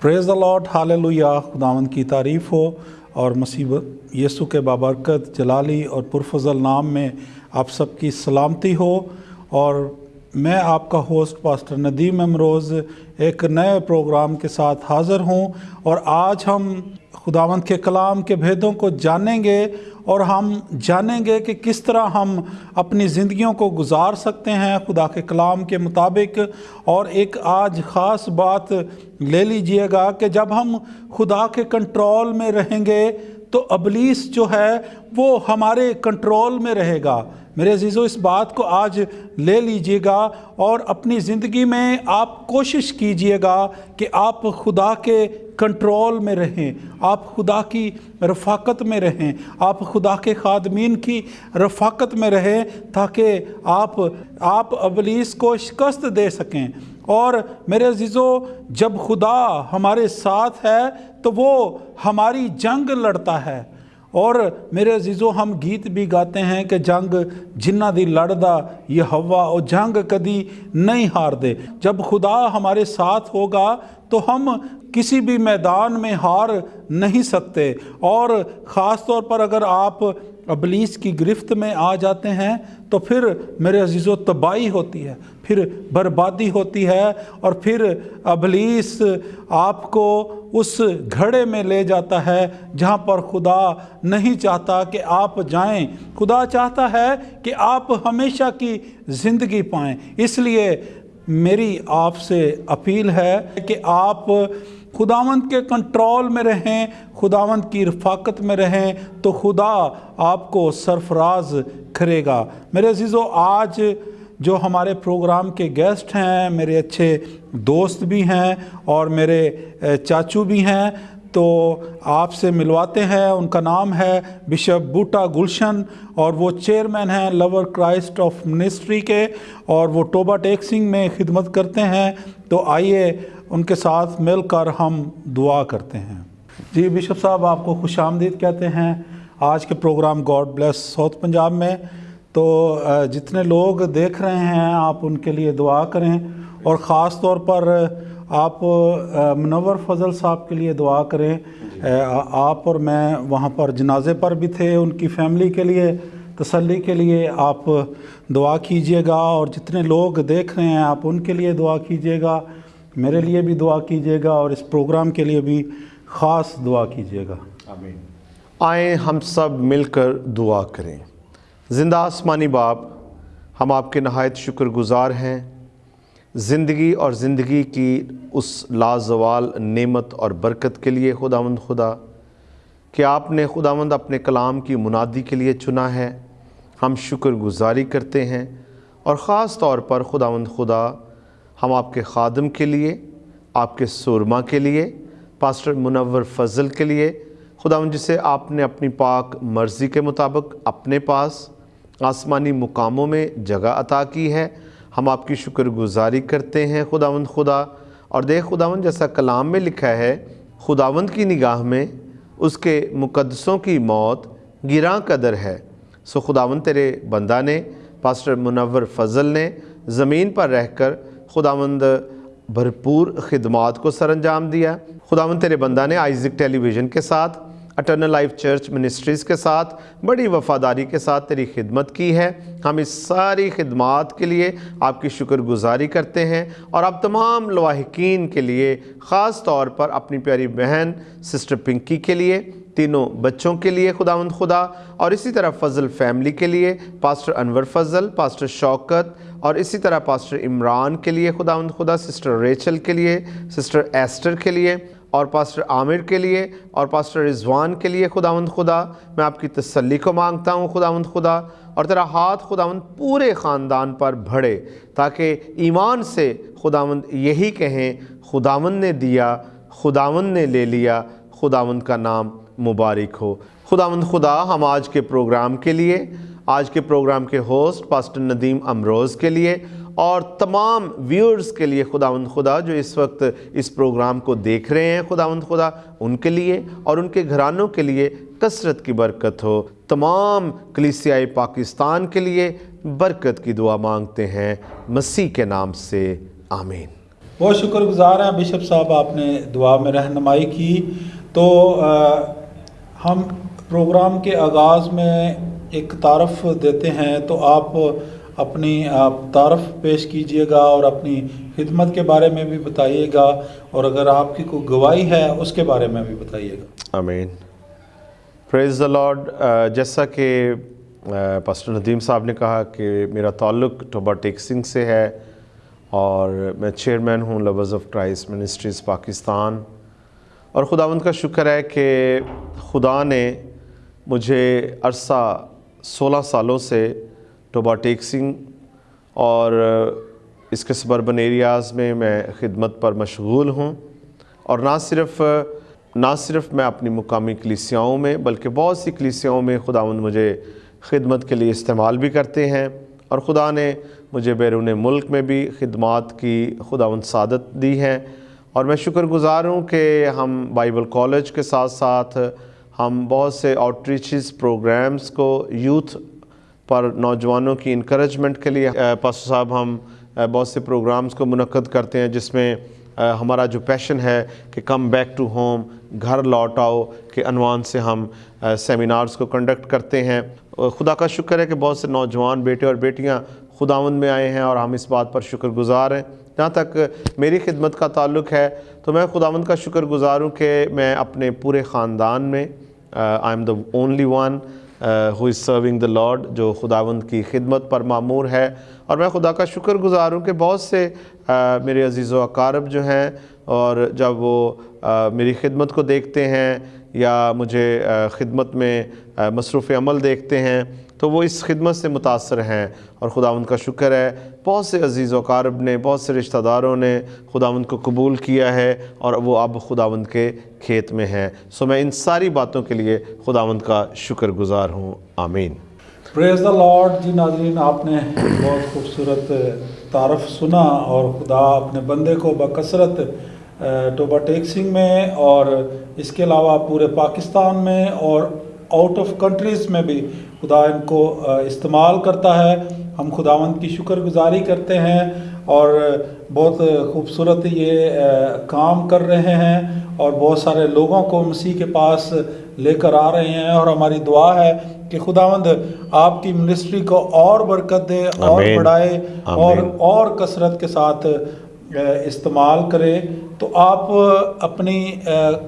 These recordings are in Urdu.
پریز دا لارڈ حال خداون کی تعریف ہو اور مسیح یسو کے بابرکت، جلالی اور پرفضل نام میں آپ سب کی سلامتی ہو اور میں آپ کا ہوسٹ پاسٹر ندیم امروز ایک نئے پروگرام کے ساتھ حاضر ہوں اور آج ہم خداوند کے کلام کے بھیدوں کو جانیں گے اور ہم جانیں گے کہ کس طرح ہم اپنی زندگیوں کو گزار سکتے ہیں خدا کے کلام کے مطابق۔ اور ایک آج خاص بات لے لیجیے گا کہ جب ہم خدا کے کنٹرول میں رہیں گے تو ابلیس جو ہے وہ ہمارے کنٹرول میں رہے گا۔ میرے عزیزو، اس بات کو آج لے لیجیے گا اور اپنی زندگی میں آپ کوشش کیجیے گا کہ آپ خدا کے کنٹرول میں رہیں، آپ خدا کی رفاقت میں رہیں، آپ خدا کے خادمین کی رفاقت میں رہیں تاکہ آپ آپ ابلیس کو شکست دے سکیں۔ اور میرے عزیزو، جب خدا ہمارے ساتھ ہے تو وہ ہماری جنگ لڑتا ہے۔ اور میرے عزیزوں ہم گیت بھی گاتے ہیں کہ جنگ جنہ دی لڑدا یہ ہوا اور جنگ کدی نہیں ہار دے۔ جب خدا ہمارے ساتھ ہوگا تو ہم کسی بھی میدان میں ہار نہیں سکتے۔ اور خاص طور پر اگر آپ ابلیس کی گرفت میں آ جاتے ہیں تو پھر میرے عزیز و تباہی ہوتی ہے، پھر بربادی ہوتی ہے اور پھر ابلیس آپ کو اس گھڑے میں لے جاتا ہے جہاں پر خدا نہیں چاہتا کہ آپ جائیں۔ خدا چاہتا ہے کہ آپ ہمیشہ کی زندگی پائیں۔ اس لیے میری آپ سے اپیل ہے کہ آپ خداوند کے کنٹرول میں رہیں، خداوند کی رفاقت میں رہیں، تو خدا آپ کو سرفراز کرے گا۔ میرے عزیزو، آج جو ہمارے پروگرام کے گیسٹ ہیں، میرے اچھے دوست بھی ہیں اور میرے چاچو بھی ہیں، تو آپ سے ملواتے ہیں۔ ان کا نام ہے بشپ بوٹا گلشن اور وہ چیئرمین ہیں لور کرائسٹ آف منسٹری کے اور وہ ٹوبا ٹیکسنگ میں خدمت کرتے ہیں۔ تو آئیے ان کے ساتھ مل کر ہم دعا کرتے ہیں۔ جی بشپ صاحب، آپ کو خوش آمدید کہتے ہیں، آج کے program God bless South Punjab میں۔ تو جتنے لوگ دیکھ رہے ہیں، آپ ان کے لیے دعا کریں۔ اور خاص طور پر آپ منور فضل صاحب کے لیے دعا کریں۔ آپ اور میں وہاں پر جنازے پر بھی تھے، ان کی فیملی کے لیے، تسلی کے لیے آپ دعا کیجیے گا۔ اور جتنے لوگ دیکھ رہے ہیں، آپ ان کے لیے دعا کیجیے گا۔ میرے لیے بھی دعا کیجیے گا اور اس پروگرام کے لیے بھی خاص دعا کیجیے گا۔ آمین۔ آئیں ہم سب مل کر دعا کریں۔ زندہ آسمانی باپ ہم آپ کے نہایت شکر گزار ہیں۔ زندگی اور زندگی کی اس لازوال نعمت اور برکت کے لیے خداوند خدا کہ آپ نے خداوند اپنے کلام کی منادی کے لیے چنا ہے۔ ہم شکر گزاری کرتے ہیں اور خاص طور پر خداوند خدا ہم آپ کے خادم کے لیے، آپ کے سورما کے لیے، پاسٹر منور فضل کے لیے۔ خدا ان جسے آپ نے اپنی پاک مرضی کے مطابق اپنے پاس آسمانی مقاموں میں جگہ عطا کی ہے، ہم آپ کی شکر گزاری کرتے ہیں۔ خداوند خدا، اور دیکھ خداوند جیسا کلام میں لکھا ہے، خداوند کی نگاہ میں اس کے مقدسوں کی موت گراں قدر ہے۔ سو خداوند تیرے بندہ نے، پاسٹر منور فضل نے زمین پر رہ کر خداوند بھرپور خدمات کو سر انجام دیا ہے۔ خداوند تیرے بندہ نے آئزک ٹیلی ویژن کے ساتھ، اٹرنل لائف چرچ منسٹریز کے ساتھ، بڑی وفاداری کے ساتھ تیری خدمت کی ہے۔ ہم اس ساری خدمات کے لیے آپ کی شکر گزاری کرتے ہیں اور آپ تمام لواحقین کے لیے، خاص طور پر اپنی پیاری بہن سسٹر پنکی کے لیے، تینوں بچوں کے لیے خداوند خدا۔ اور اسی طرح فضل فیملی کے لیے، پاسٹر انور فضل، پاسٹر شوکت اور اسی طرح پاسٹر عمران کے لیے خدا ان خدا، سسٹر ریچل کے لیے، سسٹر ایسٹر کے لیے اور پاسٹر عامر کے لیے اور پاسٹر رضوان کے لیے خداوند خدا۔ میں آپ کی تسلی کو مانگتا ہوں خدا مند خدا اور تیرا ہاتھ خداوند پورے خاندان پر بھڑے تاکہ ایمان سے خداوند یہی کہیں، خداوند نے دیا، خداوند نے لے لیا، خداوند کا نام مبارک ہو۔ خدا مند خدا، ہم آج کے پروگرام کے لیے آج کے پروگرام کے ہوسٹ پاسٹر ندیم امروز کے لیے اور تمام ویورز کے لیے خداوند خدا جو اس وقت اس پروگرام کو دیکھ رہے ہیں، خداوند خدا ان کے لیے اور ان کے گھرانوں کے لیے کثرت کی برکت ہو۔ تمام کلیسیائی پاکستان کے لیے برکت کی دعا مانگتے ہیں۔ مسیح کے نام سے، آمین۔ بہت شکر گزار ہیں بشپ صاحب، آپ نے دعا میں رہنمائی کی۔ تو ہم پروگرام کے آغاز میں ایک تعارف دیتے ہیں تو آپ اپنی تعارف پیش کیجیے گا اور اپنی خدمت کے بارے میں بھی بتائیے گا اور اگر آپ کی کوئی گواہی ہے، اس کے بارے میں بھی بتائیے گا۔ آمین۔ پریز دا لارڈ جیسا کہ پاسٹر ندیم صاحب نے کہا کہ میرا تعلق ٹوبا ٹیکسنگ سے ہے اور میں چیئرمین ہوں Loves of Christ Ministries Pakistan اور خداوند کا شکر ہے کہ خدا نے مجھے عرصہ سولہ سالوں سے ٹوبا ٹیکسنگ اور اس کے سبربن ایریاز میں میں خدمت پر مشغول ہوں اور نہ صرف نہ صرف میں اپنی مقامی کلیسیاؤں میں، بلکہ بہت سی کلیسیاؤں میں خداوند مجھے خدمت کے لیے استعمال بھی کرتے ہیں اور خدا نے مجھے بیرون ملک میں بھی خدمات کی خداوند سعادت دی ہے اور میں شکر گزار ہوں کہ ہم بائبل کالج کے ساتھ ساتھ ہم بہت سے آؤٹ ریچز پروگرامز کو یوتھ پر نوجوانوں کی انکریجمنٹ کے لیے پاسو صاحب، ہم بہت سے پروگرامز کو منعقد کرتے ہیں، جس میں ہمارا جو پیشن ہے کہ کم بیک ٹو ہوم گھر لوٹ آؤ کے عنوان سے ہم سیمینارز کو کنڈکٹ کرتے ہیں۔ خدا کا شکر ہے کہ بہت سے نوجوان بیٹے اور بیٹیاں خداوند میں آئے ہیں اور ہم اس بات پر شکر گزار ہیں۔ جہاں تک میری خدمت کا تعلق ہے، تو میں خداوند کا شکر گزار ہوں کہ میں اپنے پورے خاندان میں I am the only one who is serving the Lord جو خداوند کی خدمت پر معمور ہے۔ اور میں خدا کا شکر گزار ہوں کہ بہت سے uh, میرے عزیز و اقارب جو ہیں اور جب وہ uh, میری خدمت کو دیکھتے ہیں یا مجھے uh, خدمت میں مصروف عمل دیکھتے ہیں تو وہ اس خدمت سے متاثر ہیں اور خداوند کا شکر ہے۔ بہت سے عزیز و قارب نے، بہت سے رشتہ داروں نے خداوند کو قبول کیا ہے اور وہ اب خداوند کے کھیت میں ہیں۔ سو میں ان ساری باتوں کے لیے خداوند کا شکر گزار ہوں۔ آمین۔ پریز دا لارڈ جی ناظرین، آپ نے بہت خوبصورت تعارف سنا اور خدا اپنے بندے کو بکثرت ٹوبا ٹیکسنگ میں اور اس کے علاوہ پورے پاکستان میں اور آؤٹ آف کنٹریز میں بھی خدا ان کو استعمال کرتا ہے۔ ہم خداوند کی شکر گزاری کرتے ہیں اور بہت خوبصورت یہ کام کر رہے ہیں اور بہت سارے لوگوں کو مسیح کے پاس لے کر آ رہے ہیں اور ہماری دعا ہے کہ خداوند آپ کی منسٹری کو اور برکت دے اور بڑھائے اور اور کثرت کے ساتھ استعمال کرے۔ تو آپ اپنی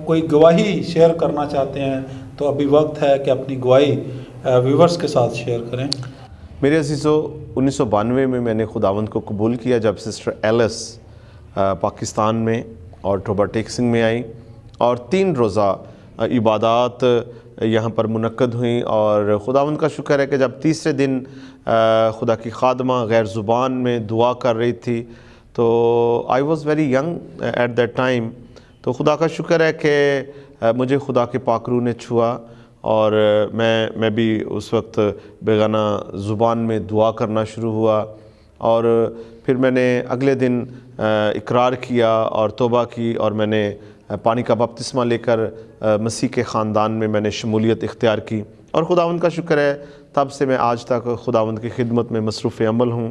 کوئی گواہی شیئر کرنا چاہتے ہیں تو ابھی وقت ہے کہ اپنی گواہی ویورز کے ساتھ شیئر کریں۔ میرے عزیزو انیس سو بانوے میں میں نے خداوند کو قبول کیا جب سسٹر ایلس پاکستان میں اور ٹوبا ٹیکسنگ میں آئی اور تین روزہ عبادات یہاں پر منعقد ہوئیں اور خداوند کا شکر ہے کہ جب تیسرے دن خدا کی خادمہ غیر زبان میں دعا کر رہی تھی تو I was very young at that time تو خدا کا شکر ہے کہ مجھے خدا کے پاکرو نے چھوا اور میں میں بھی اس وقت بیگانہ زبان میں دعا کرنا شروع ہوا اور پھر میں نے اگلے دن اقرار کیا اور توبہ کی اور میں نے پانی کا بپتسمہ لے کر مسیح کے خاندان میں میں نے شمولیت اختیار کی اور خداوند کا شکر ہے تب سے میں آج تک خداوند کی خدمت میں مصروف عمل ہوں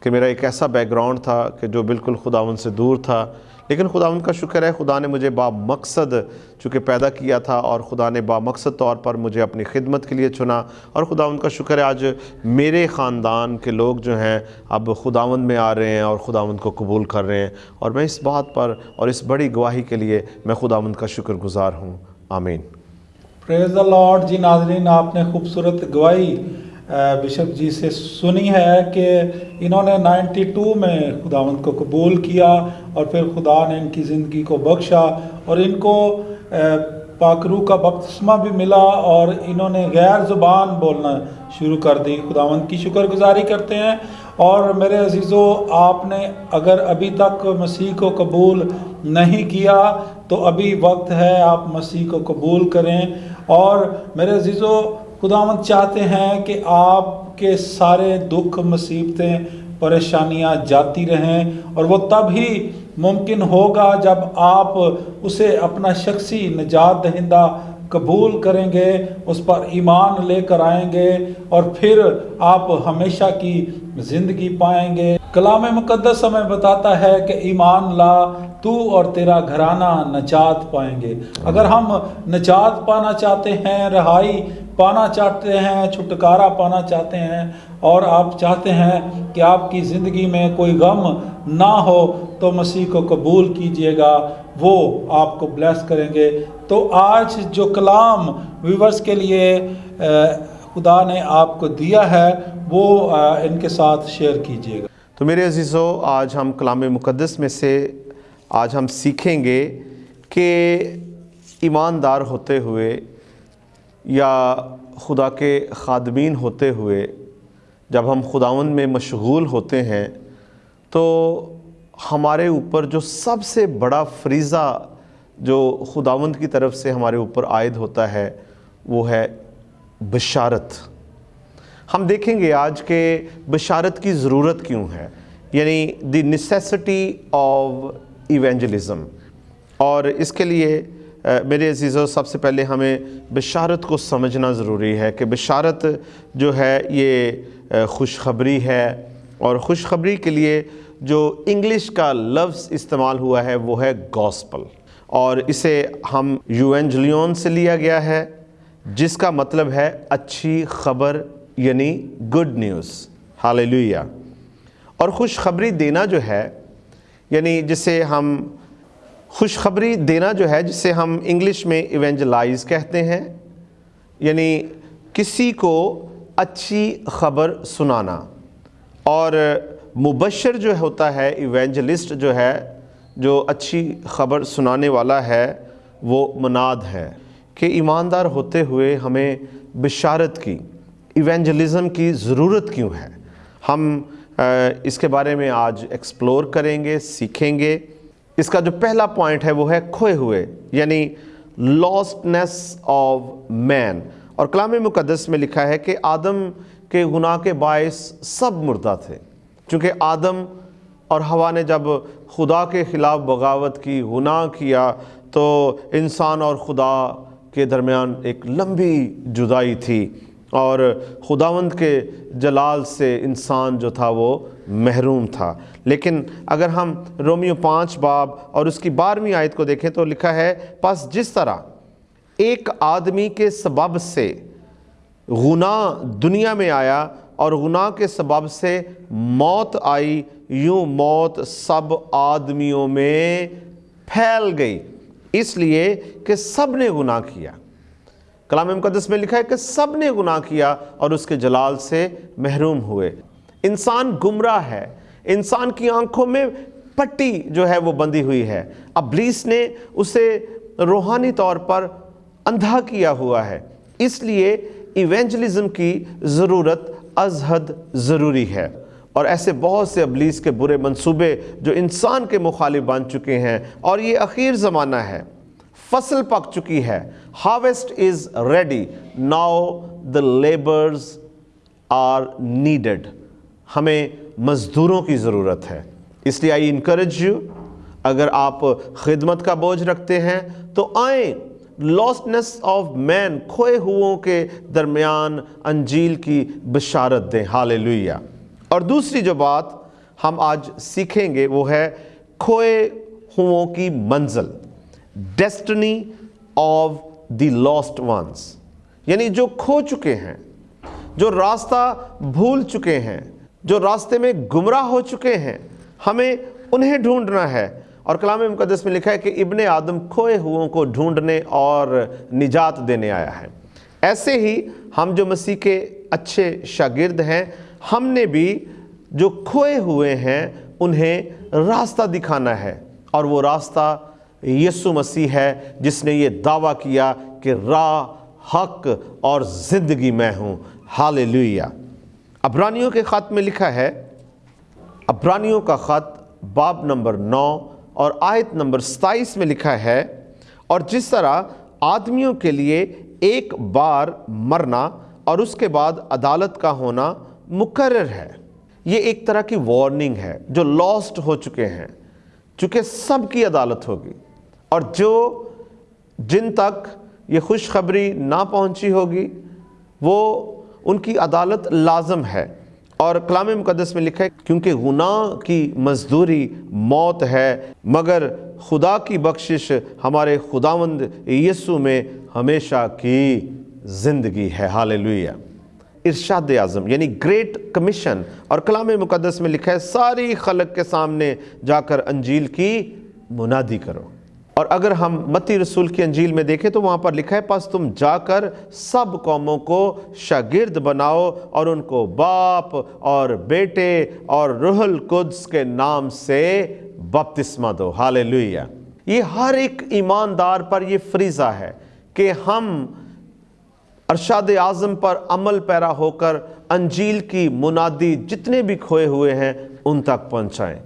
کہ میرا ایک ایسا بیک گراؤنڈ تھا کہ جو بالکل خداوند سے دور تھا لیکن خدا ان کا شکر ہے، خدا نے مجھے با مقصد چونکہ پیدا کیا تھا اور خدا نے با مقصد طور پر مجھے اپنی خدمت کے لیے چنا اور خدا ان کا شکر ہے، آج میرے خاندان کے لوگ جو ہیں اب خداوند میں آ رہے ہیں اور خداوند کو قبول کر رہے ہیں اور میں اس بات پر اور اس بڑی گواہی کے لیے میں خداوند کا شکر گزار ہوں۔ آمین۔ پریز لارڈ جی ناظرین، آپ نے خوبصورت گواہی بشپ جی سے سنی ہے کہ انہوں نے نائنٹی ٹو میں خداوند کو قبول کیا اور پھر خدا نے ان کی زندگی کو بخشا اور ان کو پاکرو کا بپتسمہ بھی ملا اور انہوں نے غیر زبان بولنا شروع کر دی۔ خداوند کی شکر گزاری کرتے ہیں۔ اور میرے عزیزو، آپ نے اگر ابھی تک مسیح کو قبول نہیں کیا تو ابھی وقت ہے آپ مسیح کو قبول کریں۔ اور میرے عزیزو خداوند چاہتے ہیں کہ آپ کے سارے دکھ، مصیبتیں، پریشانیاں جاتی رہیں اور وہ تب ہی ممکن ہوگا جب آپ اسے اپنا شخصی نجات دہندہ قبول کریں گے، اس پر ایمان لے کر آئیں گے اور پھر آپ ہمیشہ کی زندگی پائیں گے۔ کلام مقدس ہمیں بتاتا ہے کہ ایمان لا، تو اور تیرا گھرانہ نجات پائیں گے۔ اگر ہم نجات پانا چاہتے ہیں، رہائی پانا چاہتے ہیں، چھٹکارا پانا چاہتے ہیں اور آپ چاہتے ہیں کہ آپ کی زندگی میں کوئی غم نہ ہو تو مسیح کو قبول کیجیے گا، وہ آپ کو بلیس کریں گے۔ تو آج جو کلام ویورز کے لیے خدا نے آپ کو دیا ہے، وہ ان کے ساتھ شیئر کیجیے گا۔ تو میرے عزیزو، آج ہم کلام مقدس میں سے، آج ہم سیکھیں گے کہ ایماندار ہوتے ہوئے یا خدا کے خادمین ہوتے ہوئے جب ہم خداون میں مشغول ہوتے ہیں، تو ہمارے اوپر جو سب سے بڑا فریضہ جو خداوند کی طرف سے ہمارے اوپر عائد ہوتا ہے، وہ ہے بشارت۔ ہم دیکھیں گے آج کے بشارت کی ضرورت کیوں ہے یعنی دی نیسیسٹی آف ایونجلزم اور اس کے لیے میرے عزیزوں، سب سے پہلے ہمیں بشارت کو سمجھنا ضروری ہے کہ بشارت جو ہے یہ خوشخبری ہے۔ اور خوشخبری کے لیے جو انگلش کا لفظ استعمال ہوا ہے، وہ ہے گوسپل اور اسے ہم یو یوینجلیون سے لیا گیا ہے، جس کا مطلب ہے اچھی خبر یعنی گڈ نیوز حال اور خوشخبری دینا جو ہے یعنی جسے ہم خوشخبری دینا جو ہے، جسے ہم انگلش میں ایونجلائز کہتے ہیں یعنی کسی کو اچھی خبر سنانا۔ اور مبشر جو ہوتا ہے، ایونجلسٹ جو ہے، جو اچھی خبر سنانے والا ہے، وہ مناد ہے کہ ایماندار ہوتے ہوئے ہمیں بشارت کی، ایونجلزم کی ضرورت کیوں ہے۔ ہم اس کے بارے میں آج ایکسپلور کریں گے، سیکھیں گے۔ اس کا جو پہلا پوائنٹ ہے وہ ہے کھوئے ہوئے یعنی لاسٹنیس آف مین اور کلام مقدس میں لکھا ہے کہ آدم کے گناہ کے باعث سب مردہ تھے، چونکہ آدم اور ہوا نے جب خدا کے خلاف بغاوت کی، گناہ کیا، تو انسان اور خدا کے درمیان ایک لمبی جدائی تھی۔ اور خداوند کے جلال سے انسان جو تھا وہ محروم تھا۔ لیکن اگر ہم رومیو پانچ باب اور اس کی بارہویں آیت کو دیکھیں تو لکھا ہے، پس جس طرح ایک آدمی کے سبب سے گناہ دنیا میں آیا اور گناہ کے سبب سے موت آئی، یوں موت سب آدمیوں میں پھیل گئی۔ اس لیے کہ سب نے گناہ کیا۔ کلام مقدس میں لکھا ہے کہ سب نے گناہ کیا اور اس کے جلال سے محروم ہوئے۔ انسان گمراہ ہے۔ انسان کی آنکھوں میں پٹی جو ہے وہ بندی ہوئی ہے۔ ابلیس نے اسے روحانی طور پر اندھا کیا ہوا ہے۔ اس لیے ایونجلزم کی ضرورت از حد ضروری ہے۔ اور ایسے بہت سے ابلیس کے برے منصوبے جو انسان کے مخالف بن چکے ہیں۔ اور یہ اخیر زمانہ ہے۔ فصل پک چکی ہے۔ Harvest is ready now the labourers are needed ہمیں مزدوروں کی ضرورت ہے۔ اس لیے آئی انکریج یو اگر آپ خدمت کا بوجھ رکھتے ہیں تو آئیں۔ لاسٹنس آف مین کھوئے ہوؤں کے درمیان انجیل کی بشارت دیں۔ حال اور دوسری جو بات ہم آج سیکھیں گے وہ ہے کھوئے ہوؤں کی منزل۔ Destiny of the lost ones یعنی جو کھو چکے ہیں، جو راستہ بھول چکے ہیں، جو راستے میں گمراہ ہو چکے ہیں، ہمیں انہیں ڈھونڈنا ہے۔ اور کلام مقدس میں لکھا ہے کہ ابن آدم کھوئے ہوئوں کو ڈھونڈنے اور نجات دینے آیا ہے۔ ایسے ہی ہم جو مسیح کے اچھے شاگرد ہیں، ہم نے بھی جو کھوئے ہوئے ہیں، انہیں راستہ دکھانا ہے۔ اور وہ راستہ یسو مسیح ہے، جس نے یہ دعویٰ کیا کہ راہ، حق اور زندگی میں ہوں۔ ہاللویہ ابرانیوں کے خط میں لکھا ہے، ابرانیوں کا خط باب نمبر نو اور آیت نمبر ستائیس میں لکھا ہے، اور جس طرح آدمیوں کے لیے ایک بار مرنا اور اس کے بعد عدالت کا ہونا مقرر ہے۔ یہ ایک طرح کی وارننگ ہے جو لاسٹ ہو چکے ہیں، چونکہ سب کی عدالت ہوگی۔ اور جو جن تک یہ خوشخبری نہ پہنچی ہوگی، وہ ان کی عدالت لازم ہے۔ اور کلام مقدس میں لکھا ہے، کیونکہ گناہ کی مزدوری موت ہے، مگر خدا کی بخشش ہمارے خداوند یسو میں ہمیشہ کی زندگی ہے۔ حاللویہ ارشاد اعظم یعنی گریٹ کمیشن۔ اور کلام مقدس میں لکھا ہے، ساری خلق کے سامنے جا کر انجیل کی منادی کرو۔ اور اگر ہم متی رسول کی انجیل میں دیکھیں تو وہاں پر لکھا ہے، پس تم جا کر سب قوموں کو شاگرد بناؤ اور ان کو باپ اور بیٹے اور روح القدس کے نام سے بپتسمہ دو۔ حاللویہ یہ ہر ایک ایماندار پر یہ فریضہ ہے کہ ہم ارشاد اعظم پر عمل پیرا ہو کر انجیل کی منادی جتنے بھی کھوئے ہوئے ہیں، ان تک پہنچائیں۔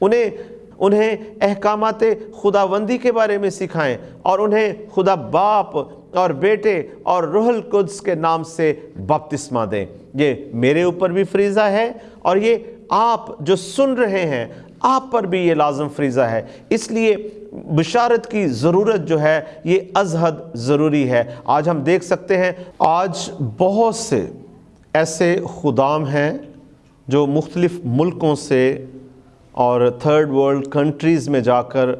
انہیں انہیں احکامات خداوندی کے بارے میں سکھائیں اور انہیں خدا باپ اور بیٹے اور روح القدس کے نام سے بپتسمہ دیں۔ یہ میرے اوپر بھی فریضہ ہے اور یہ آپ جو سن رہے ہیں، آپ پر بھی یہ لازم فریضہ ہے۔ اس لیے بشارت کی ضرورت جو ہے، یہ ازحد ضروری ہے۔ آج ہم دیکھ سکتے ہیں، آج بہت سے ایسے خدام ہیں جو مختلف ملکوں سے اور تھرڈ ورلڈ کنٹریز میں جا کر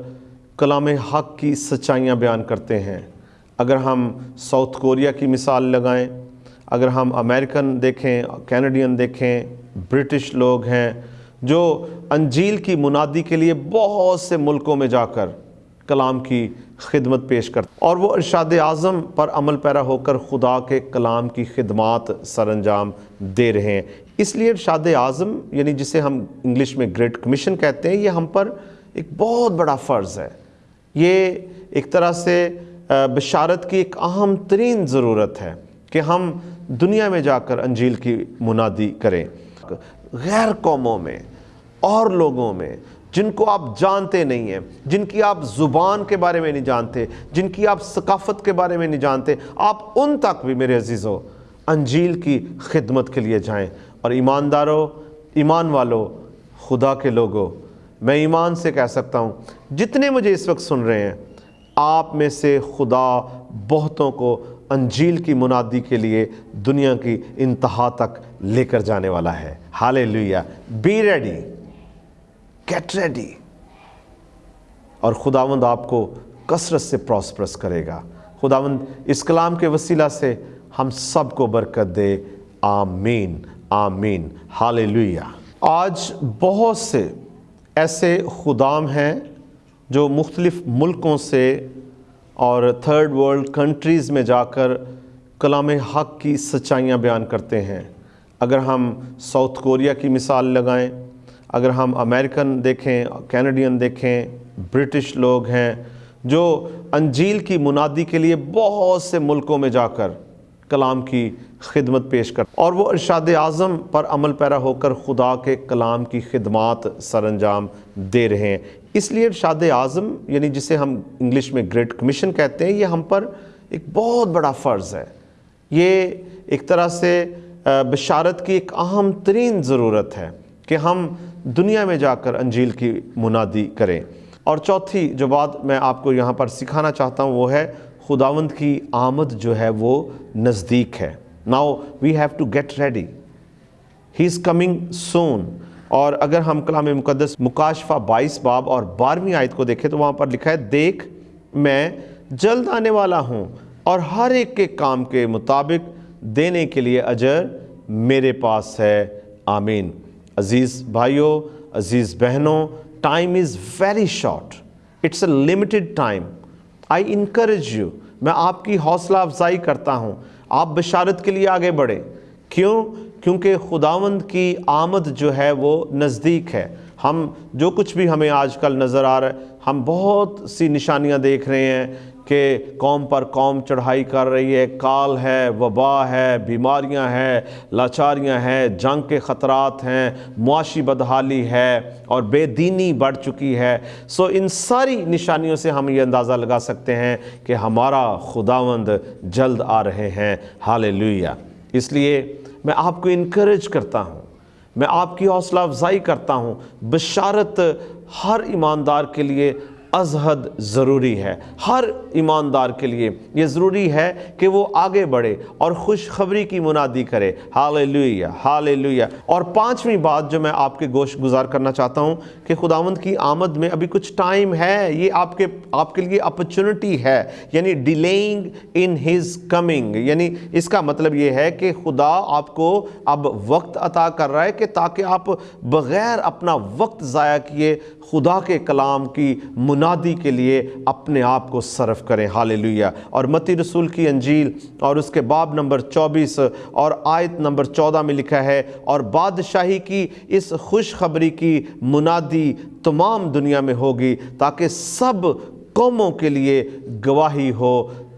کلام حق کی سچائیاں بیان کرتے ہیں۔ اگر ہم ساؤتھ کوریا کی مثال لگائیں، اگر ہم امریکن دیکھیں، کینیڈین دیکھیں، برٹش لوگ ہیں جو انجیل کی منادی کے لیے بہت سے ملکوں میں جا کر کلام کی خدمت پیش کرتے اور وہ ارشاد اعظم پر عمل پیرا ہو کر خدا کے کلام کی خدمات سر انجام دے رہے ہیں۔ اس لیے ارشاد اعظم یعنی جسے ہم انگلش میں گریٹ کمیشن کہتے ہیں، یہ ہم پر ایک بہت بڑا فرض ہے۔ یہ ایک طرح سے بشارت کی ایک اہم ترین ضرورت ہے کہ ہم دنیا میں جا کر انجیل کی منادی کریں۔ غیر قوموں میں اور لوگوں میں جن کو آپ جانتے نہیں ہیں، جن کی آپ زبان کے بارے میں نہیں جانتے، جن کی آپ ثقافت کے بارے میں نہیں جانتے، آپ ان تک بھی میرے عزیزوں انجیل کی خدمت کے لیے جائیں۔ اور ایمانداروں ایمان والوں خدا کے لوگوں میں ایمان سے کہہ سکتا ہوں، جتنے مجھے اس وقت سن رہے ہیں، آپ میں سے خدا بہتوں کو انجیل کی منادی کے لیے دنیا کی انتہا تک لے کر جانے والا ہے۔ Hallelujah be ready get ready اور خداوند آپ کو کثرت سے پراسپرس کرے گا۔ خداوند اس کلام کے وسیلہ سے ہم سب کو برکت دے۔ آمین۔ آمین۔ حال آج بہت سے ایسے خدام ہیں جو مختلف ملکوں سے اور تھرڈ ورلڈ کنٹریز میں جا کر کلام حق کی سچائیاں بیان کرتے ہیں۔ اگر ہم ساؤتھ کوریا کی مثال لگائیں اگر ہم امریکن دیکھیں کینیڈین دیکھیں برٹش لوگ ہیں، جو انجیل کی منادی کے لیے بہت سے ملکوں میں جا کر کلام کی خدمت پیش کر اور وہ ارشاد اعظم پر عمل پیرا ہو کر خدا کے کلام کی خدمات سر انجام دے رہے ہیں۔ اس لیے ارشاد اعظم یعنی جسے ہم انگلش میں گریٹ کمیشن کہتے ہیں، یہ ہم پر ایک بہت بڑا فرض ہے۔ یہ ایک طرح سے بشارت کی ایک اہم ترین ضرورت ہے۔ کہ ہم دنیا میں جا کر انجیل کی منادی کریں۔ اور چوتھی جو بات میں آپ کو یہاں پر سکھانا چاہتا ہوں وہ ہے، خداوند کی آمد جو ہے وہ نزدیک ہے۔ Now we have to get ready he is coming soon اور اگر ہم کلام مقدس مکاشفہ بائیس باب اور بارہویں آیت کو دیکھیں تو وہاں پر لکھا ہے، دیکھ، میں جلد آنے والا ہوں اور ہر ایک کے کام کے مطابق دینے کے لیے اجر میرے پاس ہے۔ آمین۔ عزیز بھائیوں عزیز بہنوں time is very short it's a limited time I encourage you میں آپ کی حوصلہ افزائی کرتا ہوں۔ آپ بشارت کے لیے آگے بڑھیں۔ کیوں؟ کیونکہ خداوند کی آمد جو ہے وہ نزدیک ہے۔ ہم جو کچھ بھی ہمیں آج کل نظر آ رہا ہے، ہم بہت سی نشانیاں دیکھ رہے ہیں۔ کہ قوم پر قوم چڑھائی کر رہی ہے، کال ہے، وبا ہے، بیماریاں ہیں، لاچاریاں ہیں، جنگ کے خطرات ہیں، معاشی بدحالی ہے اور بے دینی بڑھ چکی ہے۔ سو ان ساری نشانیوں سے ہم یہ اندازہ لگا سکتے ہیں کہ ہمارا خداوند جلد آ رہے ہیں۔ حال اس لیے میں آپ کو انکریج کرتا ہوں، میں آپ کی حوصلہ افزائی کرتا ہوں، بشارت ہر ایماندار کے لیے ازحد ضروری ہے۔ ہر ایماندار کے لیے یہ ضروری ہے کہ وہ آگے بڑھے اور خوشخبری کی منادی کرے۔ حال لویا اور پانچویں بات جو میں آپ کے گوشت گزار کرنا چاہتا ہوں کہ خداوند کی آمد میں ابھی کچھ ٹائم ہے، یہ آپ کے آپ کے لیے اپرچونٹی ہے یعنی ڈیلینگ ان ہز کمنگ۔ یعنی اس کا مطلب یہ ہے کہ خدا آپ کو اب وقت عطا کر رہا ہے کہ تاکہ آپ بغیر اپنا وقت ضائع کیے خدا کے کلام کی منادی کے لیے اپنے آپ کو صرف کریں۔ حاللویہ اور متی رسول کی انجیل اور اس کے باب نمبر چوبیس اور آیت نمبر چودہ میں لکھا ہے، اور بادشاہی کی اس خوشخبری کی منادی تمام دنیا میں ہوگی تاکہ سب قوموں کے لیے گواہی ہو،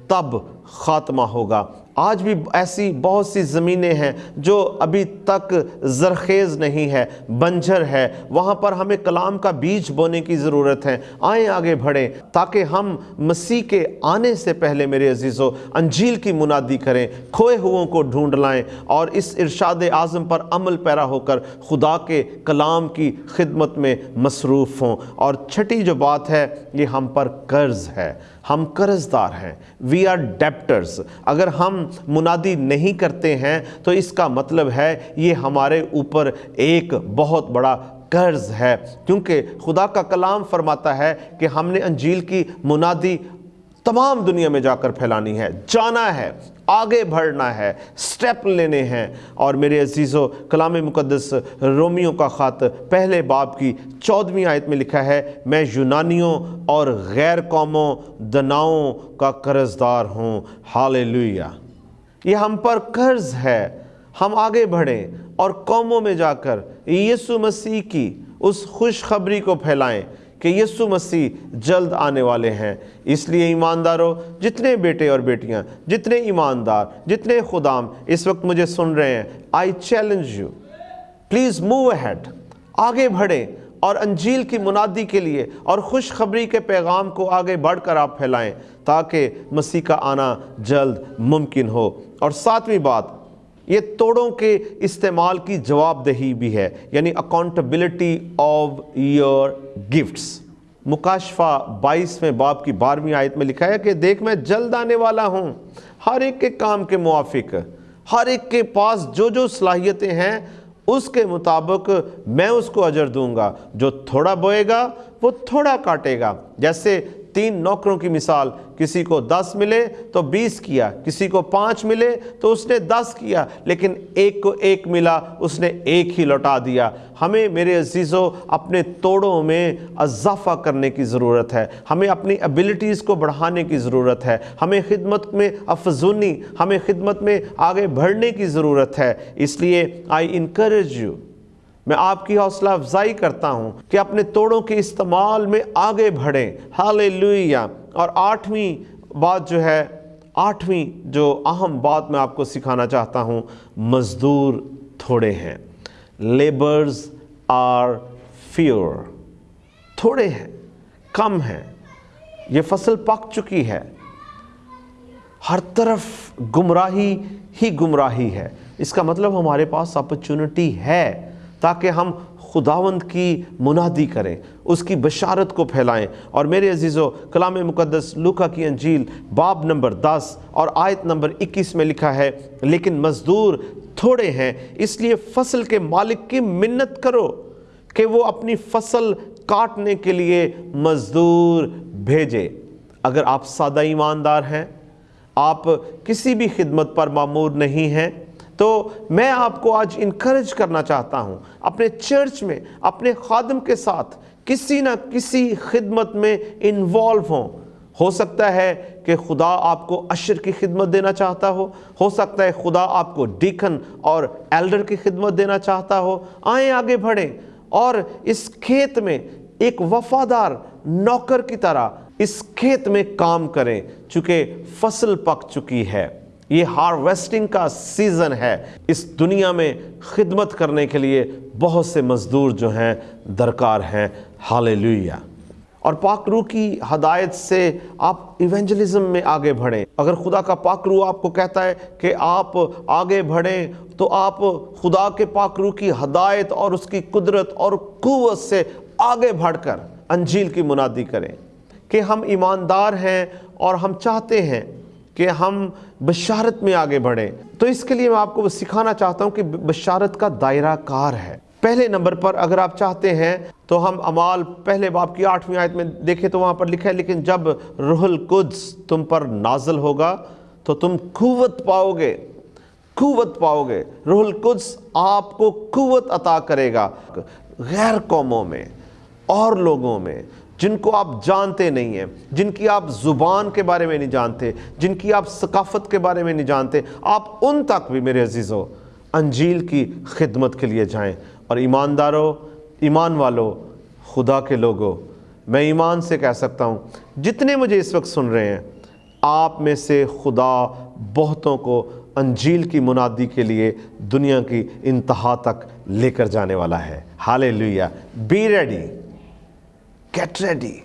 تب خاتمہ ہوگا۔ آج بھی ایسی بہت سی زمینیں ہیں جو ابھی تک زرخیز نہیں ہے بنجر ہے۔ وہاں پر ہمیں کلام کا بیج بونے کی ضرورت ہے۔ آئیں آگے بڑھیں، تاکہ ہم مسیح کے آنے سے پہلے میرے عزیزو، انجیل کی منادی کریں، کھوئے ہوں کو ڈھونڈ لائیں اور اس ارشاد اعظم پر عمل پیرا ہو کر خدا کے کلام کی خدمت میں مصروف ہوں۔ اور چھٹی جو بات ہے، یہ ہم پر قرض ہے۔ ہم قرض دار ہیں۔ وی آر ڈیپٹرز اگر ہم منادی نہیں کرتے ہیں، تو اس کا مطلب ہے یہ ہمارے اوپر ایک بہت بڑا قرض ہے۔ کیونکہ خدا کا کلام فرماتا ہے کہ ہم نے انجیل کی منادی تمام دنیا میں جا کر پھیلانی ہے۔ جانا ہے، آگے بڑھنا ہے، سٹیپ لینے ہیں۔ اور میرے عزیزو، کلام مقدس رومیوں کا خط پہلے باب کی چودویں آیت میں لکھا ہے، میں یونانیوں اور غیر قوموں، دناؤں کا قرض دار ہوں۔ حاللویہ یہ ہم پر قرض ہے، ہم آگے بڑھیں اور قوموں میں جا کر یسو مسیح کی اس خوشخبری کو پھیلائیں کہ یسو مسیح جلد آنے والے ہیں۔ اس لیے ایمانداروں، جتنے بیٹے اور بیٹیاں، جتنے ایماندار، جتنے خدام اس وقت مجھے سن رہے ہیں I challenge you please move ahead آگے بڑھیں اور انجیل کی منادی کے لیے اور خوشخبری کے پیغام کو آگے بڑھ کر آپ پھیلائیں تاکہ مسیح کا آنا جلد ممکن ہو۔ اور ساتویں بات، یہ توڑوں کے استعمال کی جواب دہی بھی ہے یعنی اکاؤنٹبلٹی آف یور گفٹس مکاشفہ بائیس میں باپ کی بارہویں آیت میں لکھا ہے کہ دیکھ میں جلد آنے والا ہوں، ہر ایک کے کام کے موافق، ہر ایک کے پاس جو جو صلاحیتیں ہیں، اس کے مطابق میں اس کو اجر دوں گا۔ جو تھوڑا بوئے گا، وہ تھوڑا کاٹے گا۔ جیسے تین نوکروں کی مثال، کسی کو دس ملے تو بیس کیا، کسی کو پانچ ملے تو اس نے دس کیا، لیکن ایک کو ایک ملا، اس نے ایک ہی لوٹا دیا۔ ہمیں میرے عزیزوں اپنے توڑوں میں اضافہ کرنے کی ضرورت ہے۔ ہمیں اپنی ابیلٹیز کو بڑھانے کی ضرورت ہے۔ ہمیں خدمت میں افزونی، ہمیں خدمت میں آگے بڑھنے کی ضرورت ہے۔ اس لیے آئی انکریج یو میں آپ کی حوصلہ افزائی کرتا ہوں کہ اپنے توڑوں کے استعمال میں آگے بڑھیں۔ ہاللویہ اور آٹھویں بات جو ہے، آٹھویں جو اہم بات میں آپ کو سکھانا چاہتا ہوں، مزدور تھوڑے ہیں۔ Labourers are fewer. تھوڑے ہیں، کم ہیں۔ یہ فصل پک چکی ہے۔ ہر طرف گمراہی ہی گمراہی ہے۔ اس کا مطلب ہمارے پاس اپرچونٹی ہے۔ تاکہ ہم خداوند کی منادی کریں، اس کی بشارت کو پھیلائیں۔ اور میرے عزیزو، کلام مقدس لوکا کی انجیل باب نمبر دس اور آیت نمبر اکیس میں لکھا ہے، لیکن مزدور تھوڑے ہیں، اس لیے فصل کے مالک کی منت کرو کہ وہ اپنی فصل کاٹنے کے لیے مزدور بھیجے۔ اگر آپ سادہ ایماندار ہیں، آپ کسی بھی خدمت پر معمور نہیں ہیں تو میں آپ کو آج انکریج کرنا چاہتا ہوں، اپنے چرچ میں، اپنے خادم کے ساتھ کسی نہ کسی خدمت میں انوالو ہوں۔ ہو سکتا ہے کہ خدا آپ کو عشر کی خدمت دینا چاہتا ہو ہو سکتا ہے خدا آپ کو ڈیکن اور ایلڈر کی خدمت دینا چاہتا ہو۔ آئیں آگے بڑھیں۔ اور اس کھیت میں ایک وفادار نوکر کی طرح اس کھیت میں کام کریں، چونکہ فصل پک چکی ہے۔ یہ ہارویسٹنگ کا سیزن ہے۔ اس دنیا میں خدمت کرنے کے لیے بہت سے مزدور جو ہیں، درکار ہیں۔ ہاللویہ اور پاک روح کی ہدایت سے آپ ایونجلزم میں آگے بڑھیں۔ اگر خدا کا پاک روح آپ کو کہتا ہے کہ آپ آگے بڑھیں، تو آپ خدا کے پاک روح کی ہدایت اور اس کی قدرت اور قوت سے آگے بڑھ کر انجیل کی منادی کریں کہ ہم ایماندار ہیں اور ہم چاہتے ہیں۔ کہ ہم بشارت میں آگے بڑھیں۔ تو اس کے لیے میں آپ کو سکھانا چاہتا ہوں کہ بشارت کا دائرہ کار ہے۔ پہلے نمبر پر اگر آپ چاہتے ہیں تو ہم امال پہلے باپ کی آٹھویں آیت میں دیکھیں تو وہاں پر لکھا ہے، لیکن جب روح القدس تم پر نازل ہوگا تو تم قوت پاؤ گے۔ قوت پاؤ گے۔ روح القدس آپ کو قوت عطا کرے گا۔ غیر قوموں میں اور لوگوں میں۔ جن کو آپ جانتے نہیں ہیں، جن کی آپ زبان کے بارے میں نہیں جانتے، جن کی آپ ثقافت کے بارے میں نہیں جانتے، آپ ان تک بھی میرے عزیزو، انجیل کی خدمت کے لیے جائیں۔ اور ایمانداروں ایمان والوں خدا کے لوگوں میں ایمان سے کہہ سکتا ہوں، جتنے مجھے اس وقت سن رہے ہیں، آپ میں سے خدا بہتوں کو انجیل کی منادی کے لیے دنیا کی انتہا تک لے کر جانے والا ہے۔ Hallelujah be ready get ready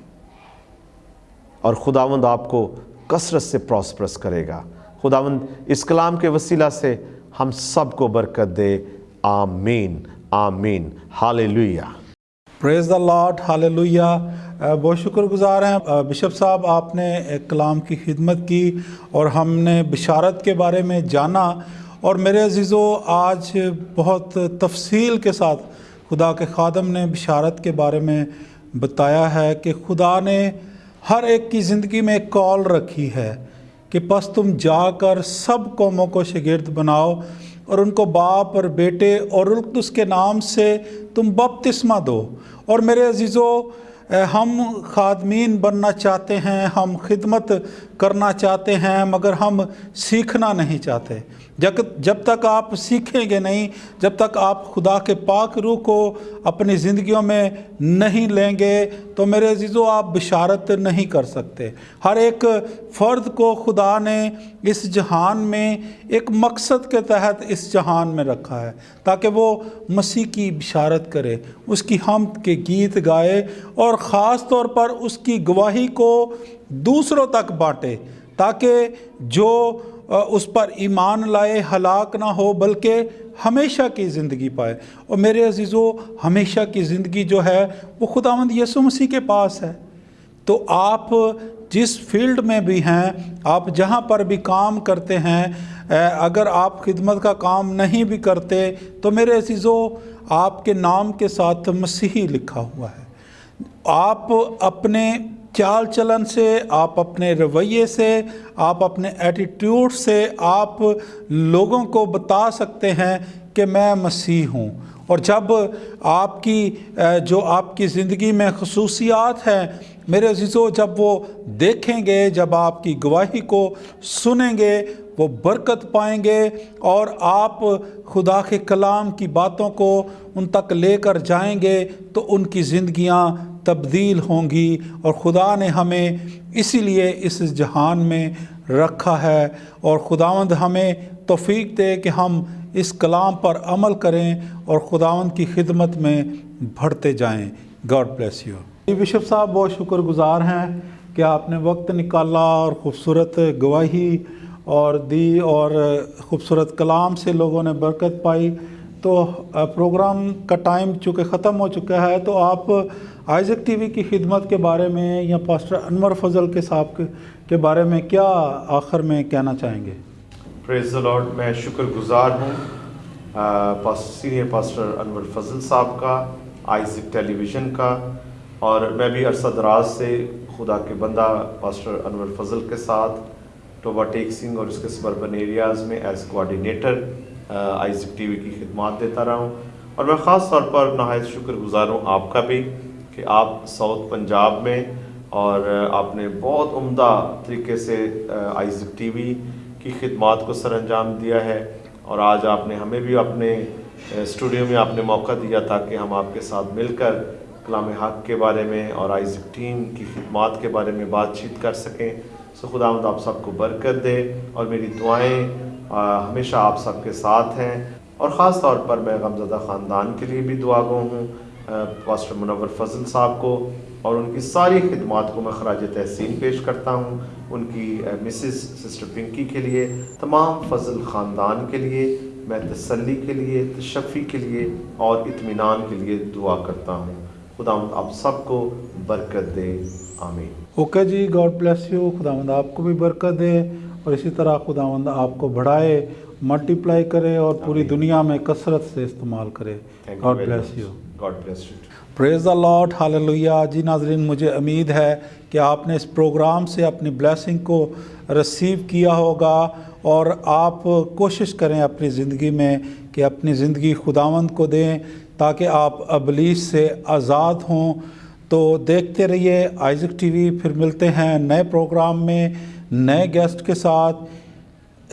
اور خداوند آپ کو کثرت سے پراسپرس کرے گا۔ خداوند اس کلام کے وسیلہ سے ہم سب کو برکت دے۔ آمین۔ آمین۔ حال پریز دا لاڈ حال بہت شکر گزار ہیں۔ uh, بشپ صاحب، آپ نے کلام کی خدمت کی اور ہم نے بشارت کے بارے میں جانا۔ اور میرے عزیزو، آج بہت تفصیل کے ساتھ خدا کے خادم نے بشارت کے بارے میں بتایا ہے کہ خدا نے ہر ایک کی زندگی میں ایک کال رکھی ہے کہ پس تم جا کر سب قوموں کو شگرد بناؤ اور ان کو باپ اور بیٹے اور اس کے نام سے تم بپتسمہ دو۔ اور میرے عزیزو ہم خادمین بننا چاہتے ہیں، ہم خدمت کرنا چاہتے ہیں، مگر ہم سیکھنا نہیں چاہتے۔ جب جب تک آپ سیکھیں گے نہیں، جب تک آپ خدا کے پاک روح کو اپنی زندگیوں میں نہیں لیں گے، تو میرے عزیزو، آپ بشارت نہیں کر سکتے۔ ہر ایک فرد کو خدا نے اس جہان میں ایک مقصد کے تحت اس جہان میں رکھا ہے، تاکہ وہ مسیح کی بشارت کرے، اس کی ہم کے گیت گائے اور خاص طور پر اس کی گواہی کو دوسروں تک بانٹے، تاکہ جو اس پر ایمان لائے، ہلاک نہ ہو، بلکہ ہمیشہ کی زندگی پائے۔ اور میرے عزیزو، ہمیشہ کی زندگی جو ہے، وہ خدا مند یسو مسیح کے پاس ہے۔ تو آپ جس فیلڈ میں بھی ہیں، آپ جہاں پر بھی کام کرتے ہیں اگر آپ خدمت کا کام نہیں بھی کرتے، تو میرے عزیزو، آپ کے نام کے ساتھ مسیحی لکھا ہوا ہے۔ آپ اپنے چال چلن سے، آپ اپنے رویے سے، آپ اپنے ایٹیٹیوڈ سے آپ لوگوں کو بتا سکتے ہیں کہ میں مسیح ہوں۔ اور جب آپ کی جو آپ کی زندگی میں خصوصیات ہیں، میرے عزیزو، جب وہ دیکھیں گے، جب آپ کی گواہی کو سنیں گے، وہ برکت پائیں گے، اور آپ خدا کے کلام کی باتوں کو ان تک لے کر جائیں گے، تو ان کی زندگیاں تبدیل ہوں گی اور خدا نے ہمیں اسی لیے اس جہان میں رکھا ہے اور خداوند ہمیں توفیق دے کہ ہم اس کلام پر عمل کریں اور خداوند کی خدمت میں بڑھتے جائیں۔ گاڈ بلیس یو بشپ صاحب، بہت شکر گزار ہیں کہ آپ نے وقت نکالا اور خوبصورت گواہی اور دی اور خوبصورت کلام سے لوگوں نے برکت پائی۔ تو پروگرام کا ٹائم چونکہ ختم ہو چکا ہے، تو آپ آئزک ٹی وی کی خدمت کے بارے میں یا پاسٹر انور فضل کے صاحب کے بارے میں کیا آخر میں کہنا چاہیں گے؟ پریز لارڈ میں شکر گزار ہوں سینئر پاسٹر انور فضل صاحب کا آئزک ٹیلی ویژن کا، اور میں بھی عرصہ دراز سے خدا کے بندہ پاسٹر انور فضل کے ساتھ ٹوبا ٹیک سنگھ اور اس کے سبربن ایریاز میں ایز کوآڈینیٹر آئزک ٹی وی کی خدمات دیتا رہا ہوں۔ اور میں خاص طور پر نہایت شکر گزار ہوں آپ کا بھی۔ کہ آپ ساؤتھ پنجاب میں اور آپ نے بہت عمدہ طریقے سے آئزک ٹی وی کی خدمات کو سر انجام دیا ہے اور آج آپ نے ہمیں بھی اپنے اسٹوڈیو میں آپ نے موقع دیا تاکہ ہم آپ کے ساتھ مل کر کلام حق کے بارے میں اور آئزک ٹیم کی خدمات کے بارے میں بات چیت کر سکیں۔ سو خدا مد آپ سب کو برکت دے اور میری دعائیں ہمیشہ آپ سب کے ساتھ ہیں۔ اور خاص طور پر میں غمزدہ خاندان کے لیے بھی دعا گو ہوں۔ پاسٹر منور فضل صاحب کو اور ان کی ساری خدمات کو میں خراج تحسین پیش کرتا ہوں ان کی مسز سسٹر پنکی کے لیے تمام فضل خاندان کے لیے میں تسلی کے لیے تشفی کے لیے اور اطمینان کے لیے دعا کرتا ہوں۔ خدا آپ سب کو برکت دے۔ آمین۔ اوکے جی گاڈ بلیس یو۔ خدا مند آپ کو بھی برکت دے اور اسی طرح خدا مند آپ کو بڑھائے ملٹیپلائی کرے اور پوری دنیا میں کثرت سے استعمال کرے۔ God bless you. God bless you praise the Lord حاللویہ جی ناظرین مجھے امید ہے کہ آپ نے اس پروگرام سے اپنی بلیسنگ کو رسیو کیا ہوگا اور آپ کوشش کریں اپنی زندگی میں کہ اپنی زندگی خداوند کو دیں تاکہ آپ ابلیس سے آزاد ہوں تو دیکھتے رہیے آئزک ٹی وی پھر ملتے ہیں نئے پروگرام میں نئے گیسٹ کے ساتھ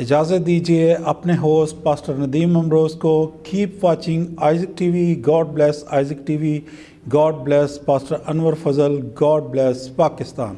اجازت دیجیے اپنے ہوسٹ پاسٹر ندیم امروز کو کیپ واچنگ آئزک ٹی وی، گاڈ بلیس آئزک ٹی وی، God bless pastor Anwar Fazal, God bless Pakistan.